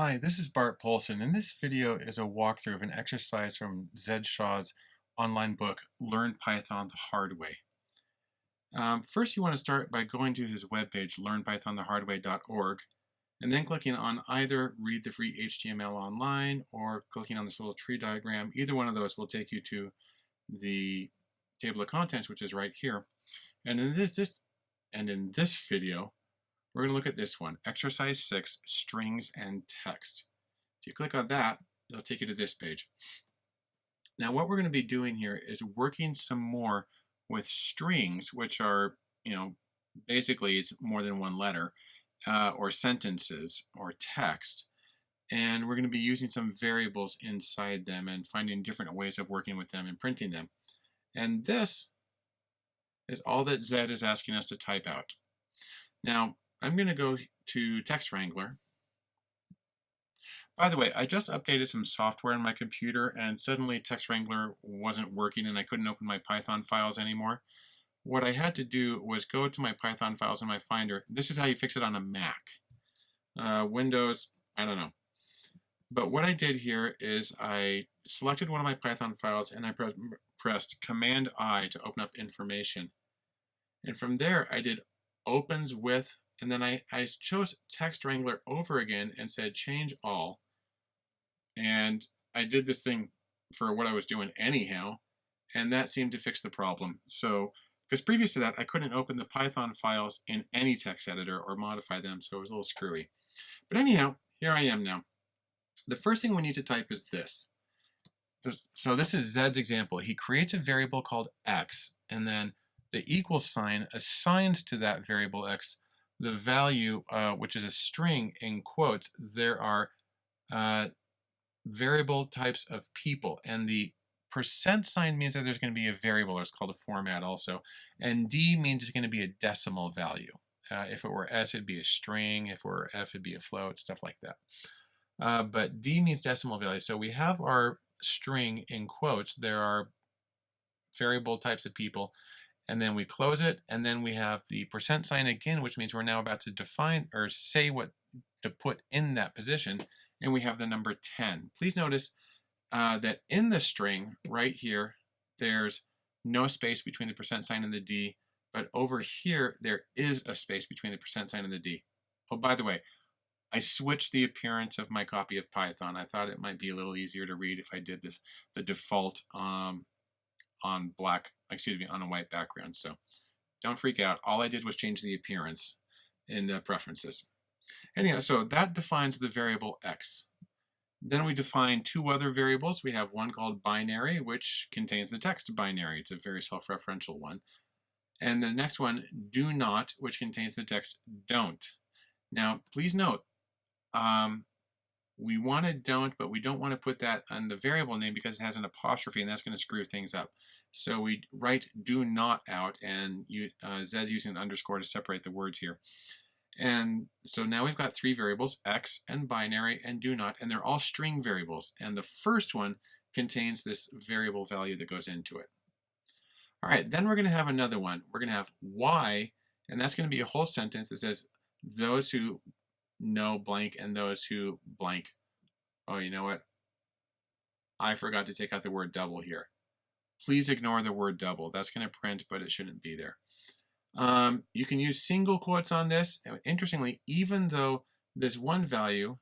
Hi, this is Bart Poulson, and this video is a walkthrough of an exercise from Zed Shaw's online book, Learn Python the Hard Way. Um, first, you want to start by going to his webpage, learnpythonthehardway.org, and then clicking on either Read the Free HTML Online or clicking on this little tree diagram. Either one of those will take you to the table of contents, which is right here. And in this, this and in this video, we're going to look at this one, Exercise 6, Strings and Text. If you click on that, it'll take you to this page. Now what we're going to be doing here is working some more with strings, which are, you know, basically it's more than one letter, uh, or sentences, or text. And we're going to be using some variables inside them and finding different ways of working with them and printing them. And this is all that Zed is asking us to type out. Now, I'm going to go to Text Wrangler. By the way, I just updated some software on my computer and suddenly Text Wrangler wasn't working and I couldn't open my Python files anymore. What I had to do was go to my Python files in my Finder. This is how you fix it on a Mac. Uh, Windows, I don't know. But what I did here is I selected one of my Python files and I pre pressed Command I to open up information. And from there I did opens with and then I, I chose Text Wrangler over again and said change all. And I did this thing for what I was doing anyhow, and that seemed to fix the problem. So, because previous to that, I couldn't open the Python files in any text editor or modify them, so it was a little screwy. But anyhow, here I am now. The first thing we need to type is this. So this is Zed's example. He creates a variable called x, and then the equal sign assigns to that variable x the value, uh, which is a string in quotes, there are uh, variable types of people. And the percent sign means that there's going to be a variable, it's called a format also. And D means it's going to be a decimal value. Uh, if it were S, it'd be a string. If it were F, it'd be a float, stuff like that. Uh, but D means decimal value. So we have our string in quotes. There are variable types of people and then we close it, and then we have the percent sign again, which means we're now about to define or say what to put in that position, and we have the number 10. Please notice uh, that in the string right here, there's no space between the percent sign and the D, but over here, there is a space between the percent sign and the D. Oh, by the way, I switched the appearance of my copy of Python. I thought it might be a little easier to read if I did this, the default um, on black, excuse me, on a white background. So don't freak out. All I did was change the appearance in the preferences. Anyhow, so that defines the variable x. Then we define two other variables. We have one called binary, which contains the text binary. It's a very self-referential one. And the next one, do not, which contains the text don't. Now, please note, um, we want to don't, but we don't want to put that on the variable name because it has an apostrophe and that's going to screw things up. So we write do not out and you, uh, using an underscore to separate the words here. And so now we've got three variables, x and binary and do not, and they're all string variables. And the first one contains this variable value that goes into it. All right, then we're going to have another one. We're going to have y, and that's going to be a whole sentence that says those who know blank and those who blank. Oh, you know what? I forgot to take out the word double here. Please ignore the word double. That's going to print, but it shouldn't be there. Um, you can use single quotes on this. Interestingly, even though this one value,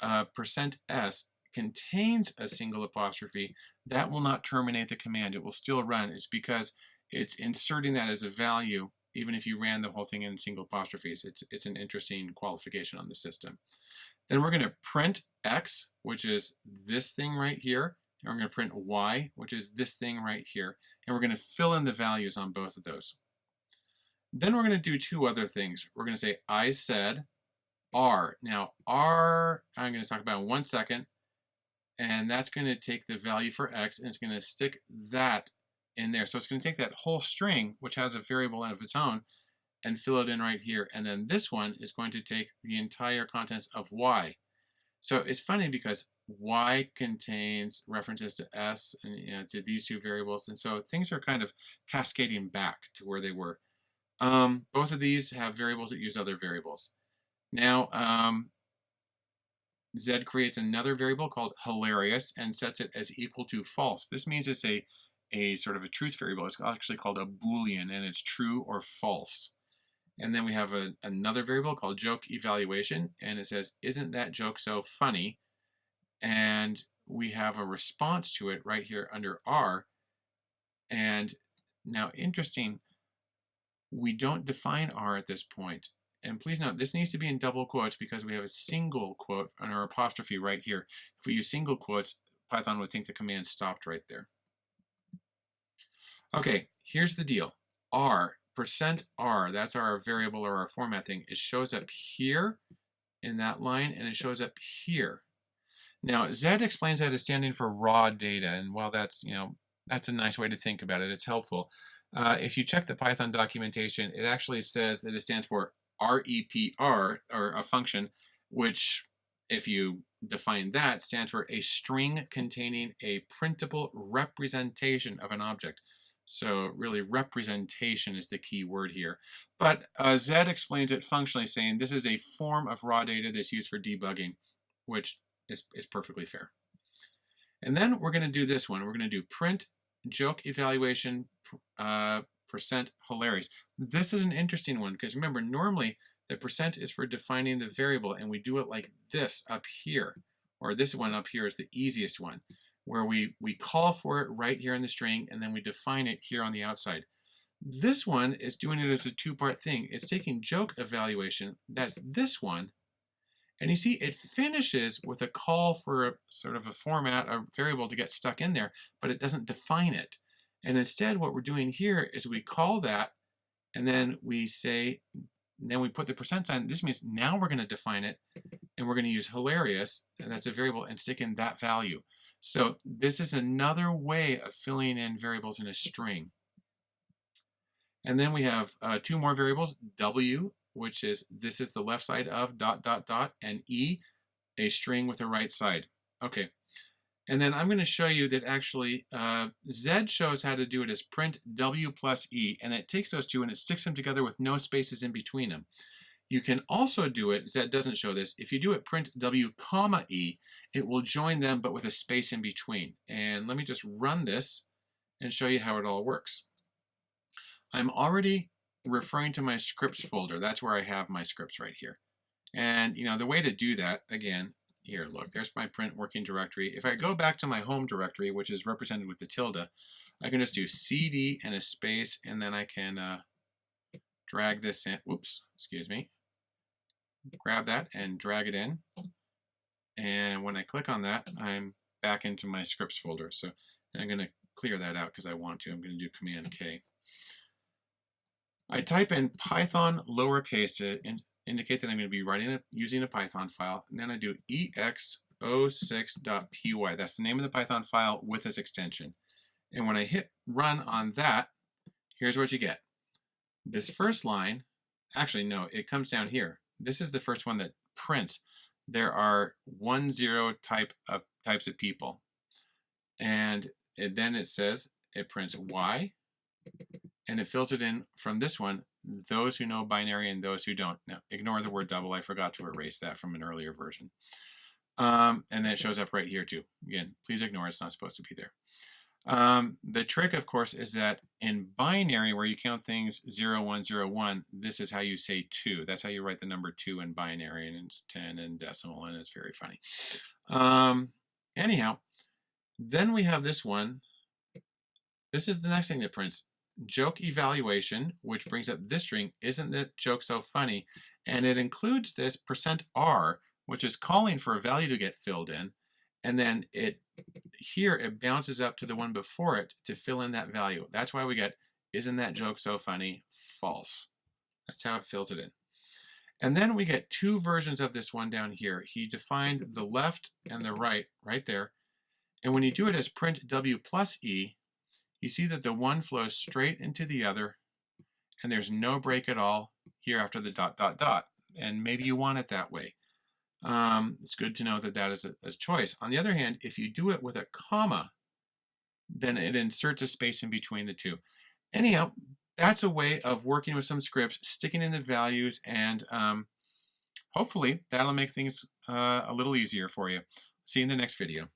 uh, percent %s, contains a single apostrophe, that will not terminate the command. It will still run. It's because it's inserting that as a value even if you ran the whole thing in single apostrophes. It's, it's an interesting qualification on the system. Then we're going to print x, which is this thing right here. And we're going to print y, which is this thing right here. And we're going to fill in the values on both of those. Then we're going to do two other things. We're going to say I said R. Now R, I'm going to talk about in one second. And that's going to take the value for x and it's going to stick that in there. So it's going to take that whole string, which has a variable of its own, and fill it in right here. And then this one is going to take the entire contents of y. So it's funny because y contains references to s and you know, to these two variables. And so things are kind of cascading back to where they were. Um, both of these have variables that use other variables. Now, um, Z creates another variable called hilarious and sets it as equal to false. This means it's a, a sort of a truth variable. It's actually called a Boolean and it's true or false. And then we have a, another variable called joke evaluation and it says, isn't that joke so funny? And we have a response to it right here under R. And now interesting, we don't define R at this point. And please note, this needs to be in double quotes because we have a single quote on our apostrophe right here. If we use single quotes, Python would think the command stopped right there. Okay, here's the deal. R, percent %R, that's our variable or our format thing. It shows up here in that line and it shows up here. Now, Z explains that as standing for raw data. And while that's, you know, that's a nice way to think about it, it's helpful. Uh, if you check the Python documentation, it actually says that it stands for REPR, or a function, which, if you define that, stands for a string containing a printable representation of an object. So really representation is the key word here. But uh, Z explains it functionally saying this is a form of raw data that's used for debugging, which is, is perfectly fair. And then we're going to do this one. We're going to do print joke evaluation uh, percent hilarious. This is an interesting one because remember, normally the percent is for defining the variable and we do it like this up here, or this one up here is the easiest one, where we, we call for it right here in the string and then we define it here on the outside. This one is doing it as a two-part thing. It's taking joke evaluation, that's this one, and you see it finishes with a call for a, sort of a format, a variable to get stuck in there, but it doesn't define it. And instead what we're doing here is we call that and then we say, then we put the percent sign. This means now we're going to define it and we're going to use hilarious, and that's a variable, and stick in that value. So this is another way of filling in variables in a string. And then we have uh, two more variables, W, which is this is the left side of dot, dot, dot, and E, a string with a right side. Okay, and then I'm going to show you that actually uh, Z shows how to do it as print W plus E, and it takes those two and it sticks them together with no spaces in between them. You can also do it, Z doesn't show this, if you do it print W comma E, it will join them but with a space in between. And let me just run this and show you how it all works. I'm already referring to my scripts folder. That's where I have my scripts right here. And you know the way to do that, again, here, look, there's my print working directory. If I go back to my home directory, which is represented with the tilde, I can just do cd and a space, and then I can uh, drag this in. Whoops, excuse me. Grab that and drag it in. And when I click on that, I'm back into my scripts folder. So I'm going to clear that out because I want to. I'm going to do Command K. I type in Python lowercase to in, indicate that I'm going to be writing a, using a Python file, and then I do ex06.py. That's the name of the Python file with this extension. And when I hit run on that, here's what you get. This first line, actually no, it comes down here. This is the first one that prints. There are one zero type of types of people. And it, then it says it prints Y, and it fills it in from this one those who know binary and those who don't. Now, ignore the word double. I forgot to erase that from an earlier version. Um, and then it shows up right here too. Again, please ignore it's not supposed to be there. Um, the trick, of course, is that in binary, where you count things 0, 1, 0, 1, this is how you say 2. That's how you write the number 2 in binary, and it's 10 in decimal, and it's very funny. Um, anyhow, then we have this one. This is the next thing that prints joke evaluation, which brings up this string, isn't that joke so funny? And it includes this percent %r, which is calling for a value to get filled in. And then it here it bounces up to the one before it to fill in that value. That's why we get, isn't that joke so funny? False. That's how it fills it in. And then we get two versions of this one down here. He defined the left and the right, right there. And when you do it as print w plus e, you see that the one flows straight into the other and there's no break at all here after the dot dot dot and maybe you want it that way um, it's good to know that that is a, a choice on the other hand if you do it with a comma then it inserts a space in between the two anyhow that's a way of working with some scripts sticking in the values and um, hopefully that'll make things uh, a little easier for you. See you in the next video.